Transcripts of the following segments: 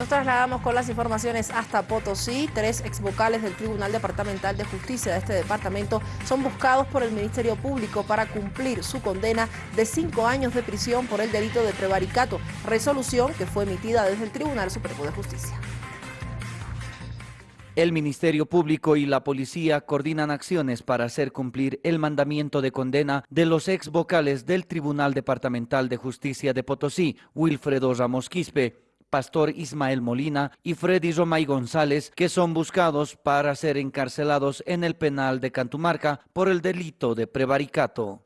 Nos trasladamos con las informaciones hasta Potosí. Tres exvocales del Tribunal Departamental de Justicia de este departamento son buscados por el Ministerio Público para cumplir su condena de cinco años de prisión por el delito de prevaricato, resolución que fue emitida desde el Tribunal Supremo de Justicia. El Ministerio Público y la Policía coordinan acciones para hacer cumplir el mandamiento de condena de los ex vocales del Tribunal Departamental de Justicia de Potosí, Wilfredo Ramos Quispe, Pastor Ismael Molina y Freddy Romay González, que son buscados para ser encarcelados en el penal de Cantumarca por el delito de prevaricato.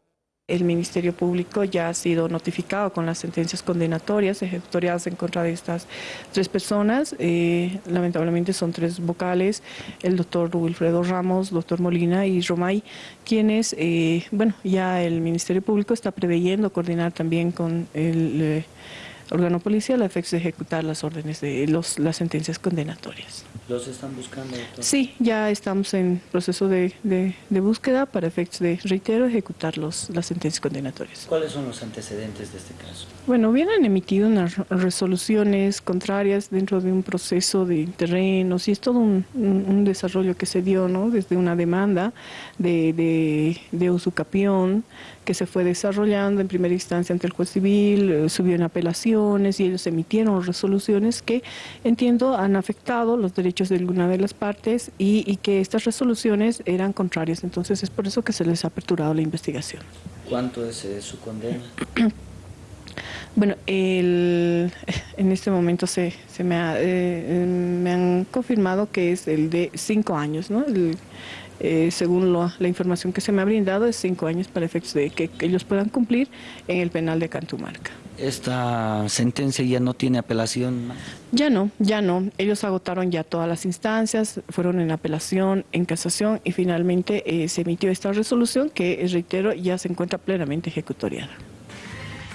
El Ministerio Público ya ha sido notificado con las sentencias condenatorias ejecutoriadas en contra de estas tres personas. Eh, lamentablemente son tres vocales, el doctor Wilfredo Ramos, doctor Molina y Romay, quienes, eh, bueno, ya el Ministerio Público está preveyendo coordinar también con el... Eh, órgano policial a efectos de ejecutar las órdenes de los, las sentencias condenatorias. ¿Los están buscando? Sí, ya estamos en proceso de, de, búsqueda para efectos de, reitero, ejecutar los, las sentencias condenatorias. ¿Cuáles son los antecedentes de este caso? Bueno, vienen emitido unas resoluciones contrarias dentro de un proceso de terrenos y es todo un, un, desarrollo que se dio, ¿no? Desde una demanda de, de, de usucapión que se fue desarrollando en primera instancia ante el juez civil, eh, subió en y ellos emitieron resoluciones que entiendo han afectado los derechos de alguna de las partes y, y que estas resoluciones eran contrarias. Entonces es por eso que se les ha aperturado la investigación. ¿Cuánto es eh, su condena? Bueno, el, en este momento se, se me, ha, eh, me, han confirmado que es el de cinco años, ¿no? El, eh, según lo, la información que se me ha brindado, es cinco años para efectos de que, que ellos puedan cumplir en el penal de Cantumarca. ¿Esta sentencia ya no tiene apelación? Ya no, ya no. Ellos agotaron ya todas las instancias, fueron en apelación, en casación y finalmente eh, se emitió esta resolución que, reitero, ya se encuentra plenamente ejecutoriada.